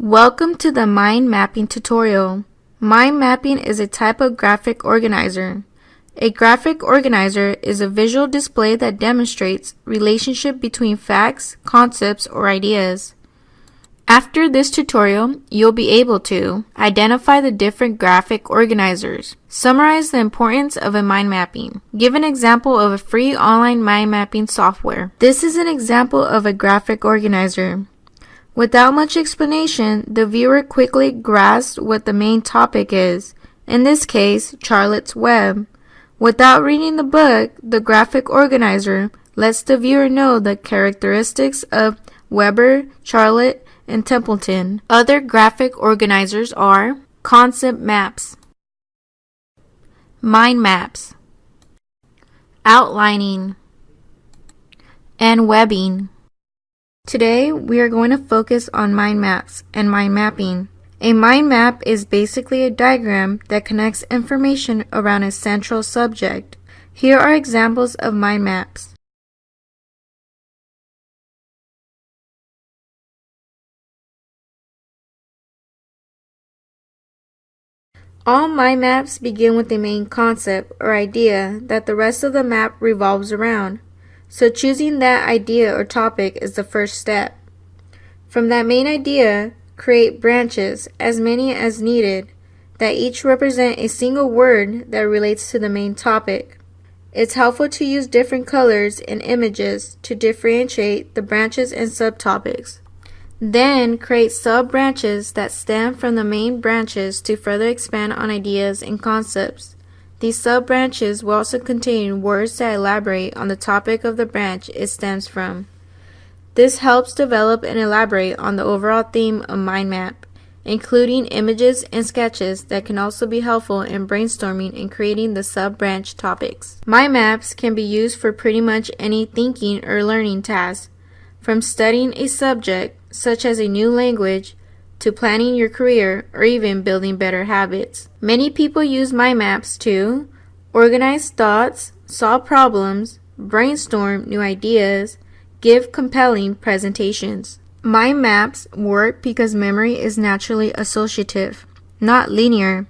Welcome to the Mind Mapping tutorial. Mind mapping is a type of graphic organizer. A graphic organizer is a visual display that demonstrates relationship between facts, concepts, or ideas. After this tutorial, you'll be able to identify the different graphic organizers, summarize the importance of a mind mapping, give an example of a free online mind mapping software. This is an example of a graphic organizer. Without much explanation, the viewer quickly grasps what the main topic is, in this case, Charlotte's Web. Without reading the book, the graphic organizer lets the viewer know the characteristics of Wilbur, Charlotte, and Templeton. Other graphic organizers are concept maps, mind maps, outlining, and webbing. Today, we are going to focus on mind maps and mind mapping. A mind map is basically a diagram that connects information around a central subject. Here are examples of mind maps. All mind maps begin with a main concept or idea that the rest of the map revolves around. So choosing that idea or topic is the first step. From that main idea, create branches, as many as needed, that each represent a single word that relates to the main topic. It's helpful to use different colors and images to differentiate the branches and subtopics. Then create sub-branches that stem from the main branches to further expand on ideas and concepts. These sub-branches will also contain words that elaborate on the topic of the branch it stems from. This helps develop and elaborate on the overall theme of mind map, including images and sketches that can also be helpful in brainstorming and creating the sub-branch topics. Mind maps can be used for pretty much any thinking or learning task, from studying a subject, such as a new language, to planning your career or even building better habits. Many people use mind maps to organize thoughts, solve problems, brainstorm new ideas, give compelling presentations. Mind maps work because memory is naturally associative, not linear.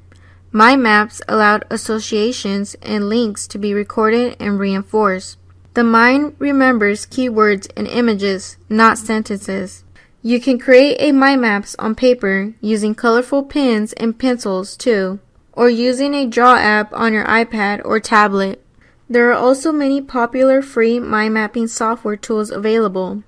Mind maps allowed associations and links to be recorded and reinforced. The mind remembers keywords and images, not sentences. You can create a mind maps on paper using colorful pens and pencils too, or using a draw app on your iPad or tablet. There are also many popular free mind mapping software tools available.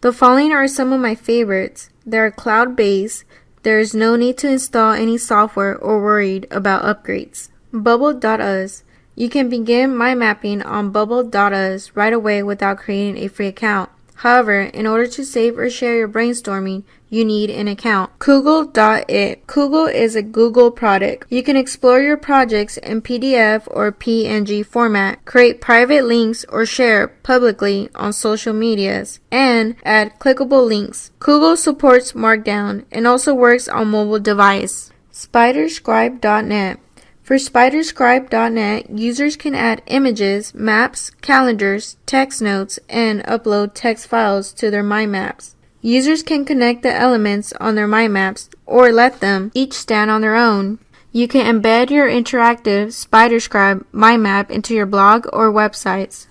The following are some of my favorites. They are cloud-based. There is no need to install any software or worried about upgrades. Bubble.us. You can begin mind mapping on Bubble.us right away without creating a free account. However, in order to save or share your brainstorming, you need an account. Coggle.it. Coggle is a Google product. You can explore your projects in PDF or PNG format, create private links or share publicly on social medias, and add clickable links. Koogle supports Markdown and also works on mobile device. Spiderscribe.net. For Spiderscribe.net, users can add images, maps, calendars, text notes, and upload text files to their mind maps. Users can connect the elements on their mind maps or let them each stand on their own. You can embed your interactive Spiderscribe mind map into your blog or websites.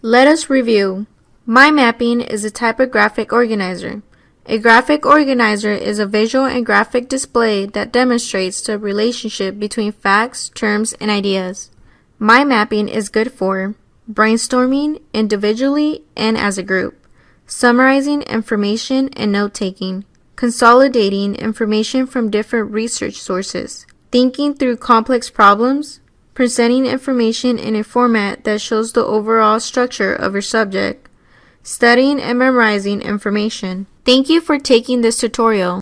Let us review. Mind mapping is a typographic organizer. A graphic organizer is a visual and graphic display that demonstrates the relationship between facts, terms, and ideas. Mind mapping is good for brainstorming individually and as a group, summarizing information and note taking, consolidating information from different research sources, thinking through complex problems, presenting information in a format that shows the overall structure of your subject, studying and memorizing information. Thank you for taking this tutorial.